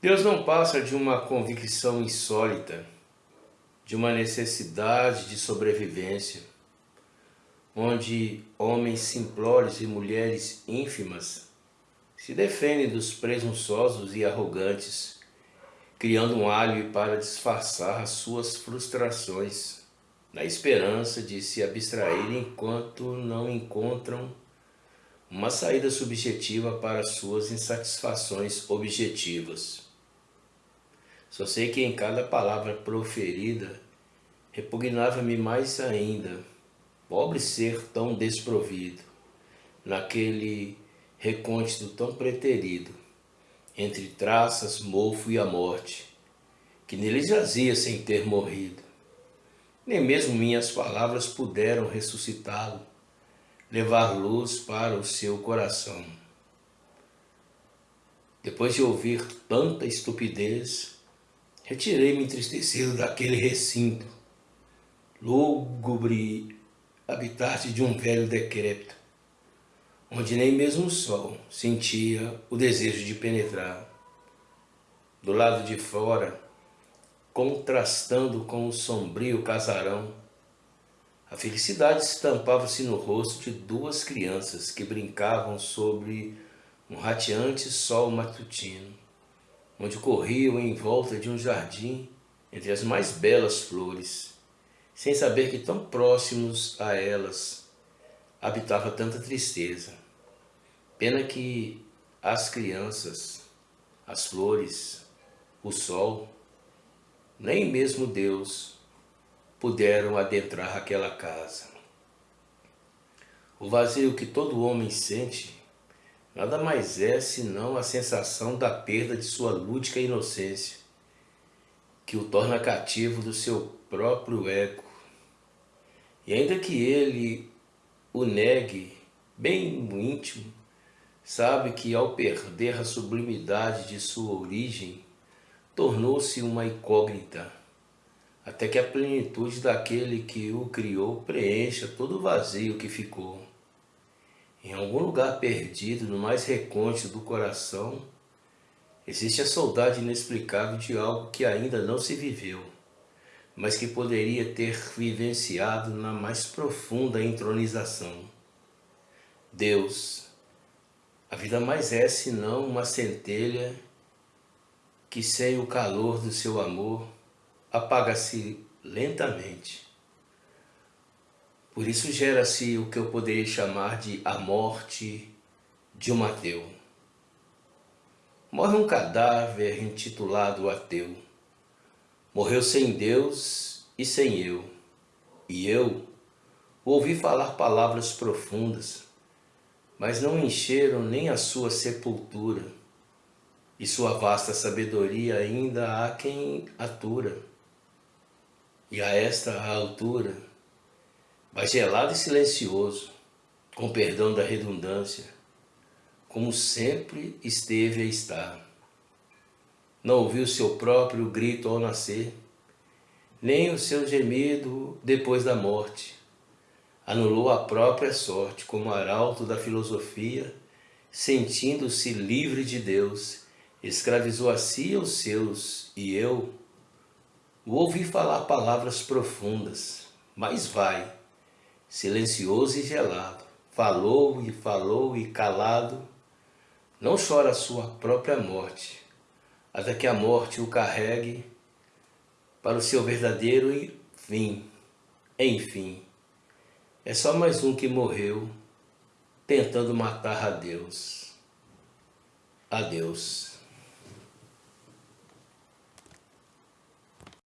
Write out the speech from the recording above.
Deus não passa de uma convicção insólita, de uma necessidade de sobrevivência, onde homens simplórios e mulheres ínfimas se defendem dos presunçosos e arrogantes, criando um alho para disfarçar as suas frustrações, na esperança de se abstrair enquanto não encontram uma saída subjetiva para suas insatisfações objetivas. Só sei que em cada palavra proferida repugnava-me mais ainda, pobre ser tão desprovido, naquele recôndito tão preterido, entre traças, mofo e a morte, que nele jazia sem ter morrido. Nem mesmo minhas palavras puderam ressuscitá-lo, levar luz para o seu coração. Depois de ouvir tanta estupidez, Retirei-me entristecido daquele recinto, lúgubre habitat de um velho decrépito, onde nem mesmo o sol sentia o desejo de penetrar. Do lado de fora, contrastando com o sombrio casarão, a felicidade estampava-se no rosto de duas crianças que brincavam sobre um rateante sol matutino onde corriam em volta de um jardim entre as mais belas flores, sem saber que tão próximos a elas habitava tanta tristeza. Pena que as crianças, as flores, o sol, nem mesmo Deus puderam adentrar aquela casa. O vazio que todo homem sente nada mais é senão a sensação da perda de sua lúdica inocência, que o torna cativo do seu próprio ego. E ainda que ele o negue bem no íntimo, sabe que ao perder a sublimidade de sua origem, tornou-se uma incógnita, até que a plenitude daquele que o criou preencha todo o vazio que ficou. Em algum lugar perdido, no mais recôndito do coração, existe a saudade inexplicável de algo que ainda não se viveu, mas que poderia ter vivenciado na mais profunda entronização. Deus, a vida mais é senão uma centelha que sem o calor do seu amor apaga-se lentamente. Por isso gera-se o que eu poderia chamar de a morte de um ateu. Morre um cadáver intitulado ateu. Morreu sem Deus e sem eu. E eu ouvi falar palavras profundas, mas não encheram nem a sua sepultura, e sua vasta sabedoria ainda há quem atura. E a esta altura, mas gelado e silencioso, com perdão da redundância, como sempre esteve e está. Não ouviu seu próprio grito ao nascer, nem o seu gemido depois da morte. Anulou a própria sorte como arauto da filosofia, sentindo-se livre de Deus, escravizou a si e os seus, e eu o ouvi falar palavras profundas, mas vai, silencioso e gelado, falou e falou e calado, não chora a sua própria morte, até que a morte o carregue para o seu verdadeiro fim. Enfim, é só mais um que morreu tentando matar a Deus. Adeus.